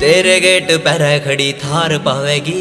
तेरे गेट पर खड़ी थार पावेगी।